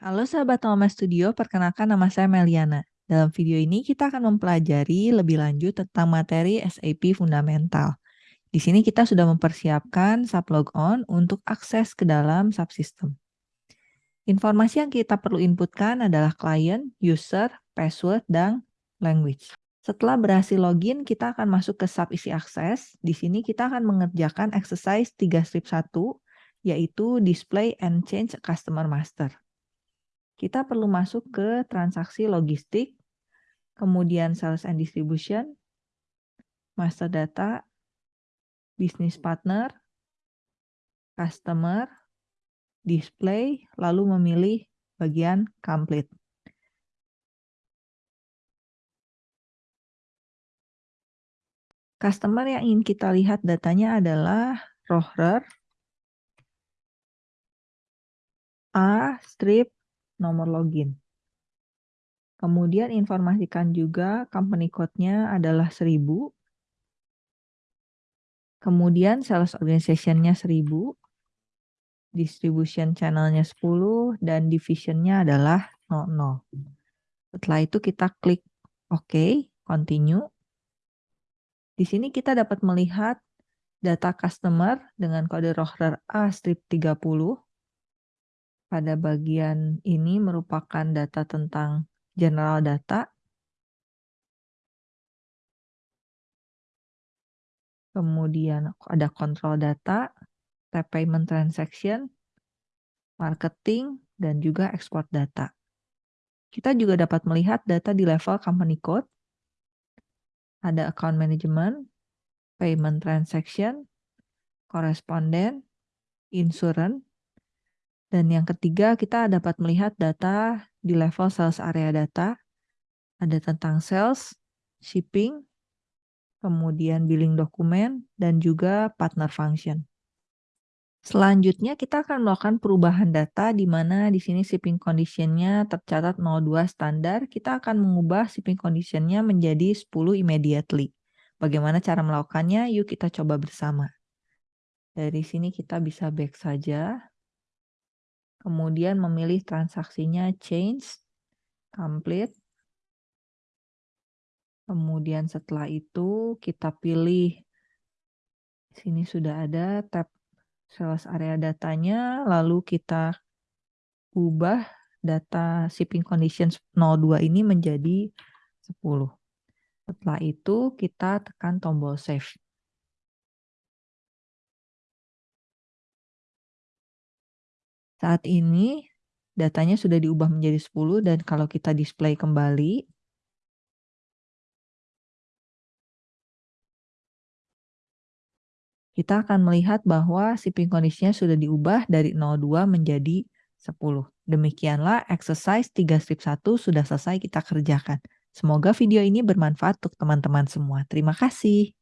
Halo sahabat Mama Studio, perkenalkan nama saya Meliana. Dalam video ini kita akan mempelajari lebih lanjut tentang materi SAP Fundamental. Di sini kita sudah mempersiapkan sublogon untuk akses ke dalam subsystem. Informasi yang kita perlu inputkan adalah client, user, password, dan language. Setelah berhasil login, kita akan masuk ke sub isi akses. Di sini kita akan mengerjakan exercise 3 strip 1, yaitu display and change customer master kita perlu masuk ke transaksi logistik, kemudian sales and distribution, master data, business partner, customer, display, lalu memilih bagian complete. Customer yang ingin kita lihat datanya adalah Rohrer, A, strip, nomor login. Kemudian informasikan juga company code-nya adalah 1000. Kemudian sales organization-nya 1000. Distribution channel-nya 10 dan division-nya adalah 00. Setelah itu kita klik OK, continue. Di sini kita dapat melihat data customer dengan kode Rohrer A strip 30 pada bagian ini merupakan data tentang general data. Kemudian ada control data, tab payment transaction, marketing, dan juga export data. Kita juga dapat melihat data di level company code, ada account management, payment transaction, correspondent, insurance, dan yang ketiga, kita dapat melihat data di level sales area data. Ada tentang sales, shipping, kemudian billing dokumen, dan juga partner function. Selanjutnya kita akan melakukan perubahan data di mana di sini shipping condition-nya tercatat 02 standar. Kita akan mengubah shipping condition-nya menjadi 10 immediately. Bagaimana cara melakukannya? Yuk kita coba bersama. Dari sini kita bisa back saja kemudian memilih transaksinya change, complete. Kemudian setelah itu kita pilih sini sudah ada tab sales area datanya, lalu kita ubah data shipping conditions 02 ini menjadi 10. Setelah itu kita tekan tombol save. Saat ini datanya sudah diubah menjadi 10 dan kalau kita display kembali kita akan melihat bahwa shipping condition sudah diubah dari 02 menjadi 10. Demikianlah exercise 3 strip 1 sudah selesai kita kerjakan. Semoga video ini bermanfaat untuk teman-teman semua. Terima kasih.